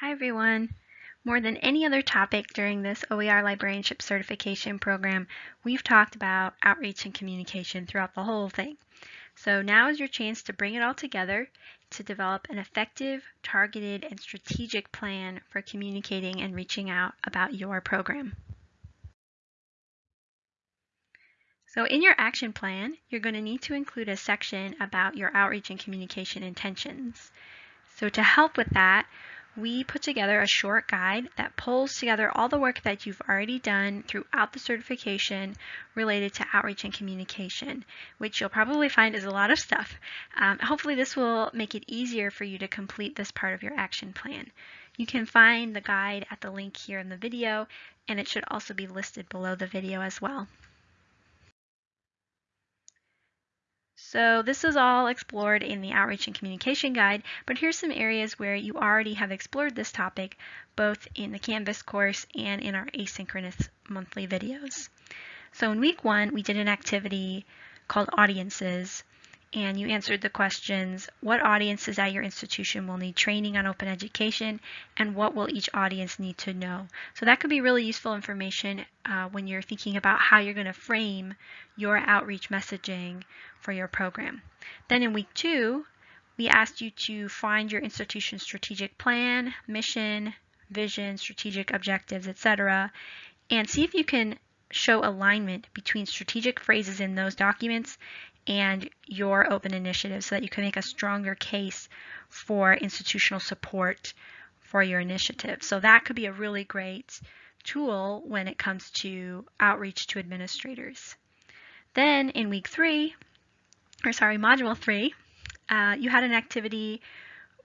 Hi everyone. More than any other topic during this OER librarianship certification program, we've talked about outreach and communication throughout the whole thing. So now is your chance to bring it all together to develop an effective, targeted, and strategic plan for communicating and reaching out about your program. So in your action plan, you're going to need to include a section about your outreach and communication intentions. So to help with that, we put together a short guide that pulls together all the work that you've already done throughout the certification related to outreach and communication, which you'll probably find is a lot of stuff. Um, hopefully this will make it easier for you to complete this part of your action plan. You can find the guide at the link here in the video, and it should also be listed below the video as well. So this is all explored in the Outreach and Communication Guide, but here's some areas where you already have explored this topic, both in the Canvas course and in our asynchronous monthly videos. So in week one, we did an activity called Audiences, and you answered the questions, what audiences at your institution will need training on open education, and what will each audience need to know? So that could be really useful information uh, when you're thinking about how you're going to frame your outreach messaging for your program. Then in week two, we asked you to find your institution's strategic plan, mission, vision, strategic objectives, etc., and see if you can show alignment between strategic phrases in those documents and your open initiative so that you can make a stronger case for institutional support for your initiative. So that could be a really great tool when it comes to outreach to administrators. Then in week three, or sorry, module three, uh, you had an activity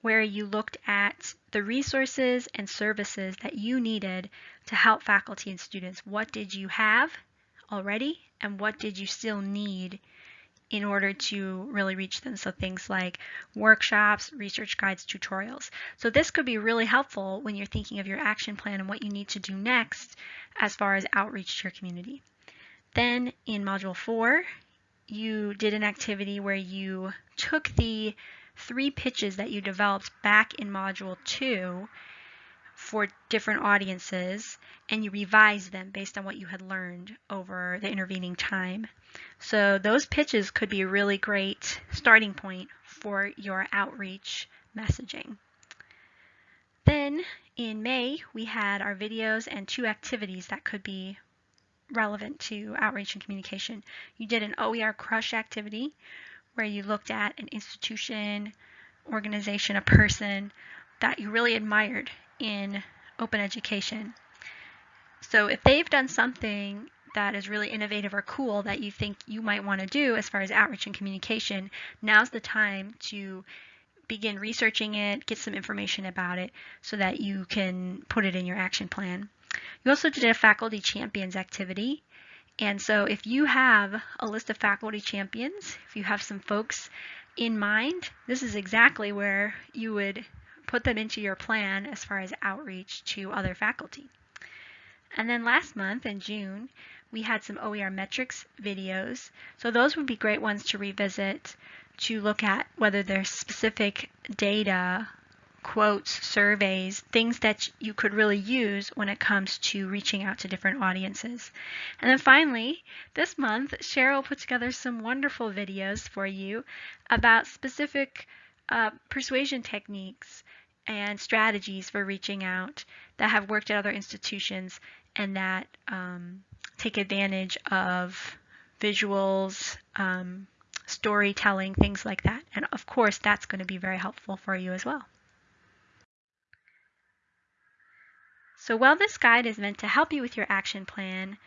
where you looked at the resources and services that you needed to help faculty and students. What did you have already and what did you still need in order to really reach them. So things like workshops, research guides, tutorials. So this could be really helpful when you're thinking of your action plan and what you need to do next as far as outreach to your community. Then in module four, you did an activity where you took the three pitches that you developed back in module two for different audiences and you revise them based on what you had learned over the intervening time. So those pitches could be a really great starting point for your outreach messaging. Then in May, we had our videos and two activities that could be relevant to outreach and communication. You did an OER crush activity where you looked at an institution, organization, a person that you really admired in open education. So if they've done something that is really innovative or cool that you think you might want to do as far as outreach and communication, now's the time to begin researching it, get some information about it so that you can put it in your action plan. You also did a faculty champions activity. And so if you have a list of faculty champions, if you have some folks in mind, this is exactly where you would put them into your plan as far as outreach to other faculty. And then last month in June, we had some OER metrics videos. So those would be great ones to revisit to look at whether there's specific data, quotes, surveys, things that you could really use when it comes to reaching out to different audiences. And then finally, this month, Cheryl put together some wonderful videos for you about specific uh, persuasion techniques and strategies for reaching out that have worked at other institutions and that um, take advantage of visuals, um, storytelling, things like that. And of course, that's going to be very helpful for you as well. So while this guide is meant to help you with your action plan,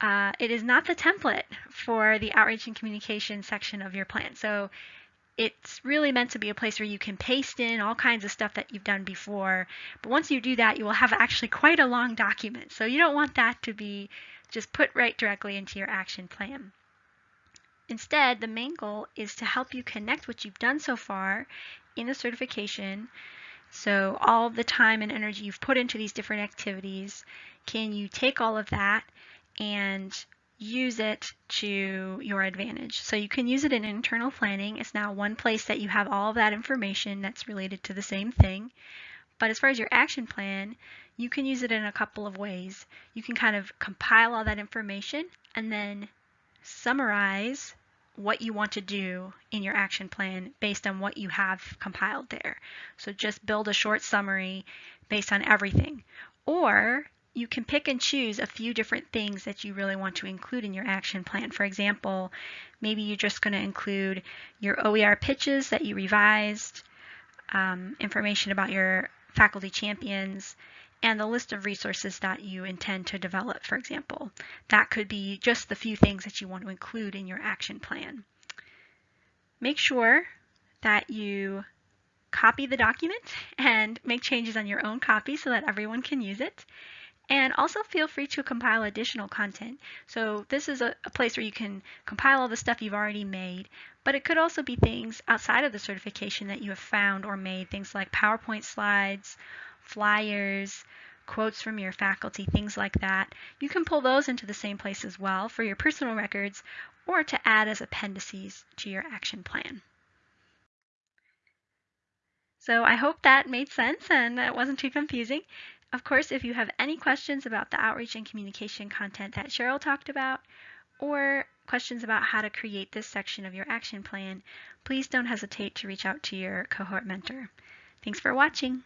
uh, it is not the template for the outreach and communication section of your plan. So it's really meant to be a place where you can paste in all kinds of stuff that you've done before. But once you do that, you will have actually quite a long document. So you don't want that to be just put right directly into your action plan. Instead, the main goal is to help you connect what you've done so far in the certification. So all the time and energy you've put into these different activities, can you take all of that and use it to your advantage. So you can use it in internal planning. It's now one place that you have all of that information that's related to the same thing. But as far as your action plan, you can use it in a couple of ways. You can kind of compile all that information and then summarize what you want to do in your action plan based on what you have compiled there. So just build a short summary based on everything. Or you can pick and choose a few different things that you really want to include in your action plan. For example, maybe you're just going to include your OER pitches that you revised, um, information about your faculty champions, and the list of resources that you intend to develop, for example. That could be just the few things that you want to include in your action plan. Make sure that you copy the document and make changes on your own copy so that everyone can use it. And also feel free to compile additional content. So this is a, a, place where you can compile all the stuff you've already made, but it could also be things outside of the certification that you have found or made, things like PowerPoint slides, flyers, quotes from your faculty, things like that. You can pull those into the same place as well for your personal records or to add as appendices to your action plan. So I hope that made sense and it wasn't too confusing. Of course, if you have any questions about the outreach and communication content that Cheryl talked about, or questions about how to create this section of your action plan, please don't hesitate to reach out to your cohort mentor. Thanks for watching.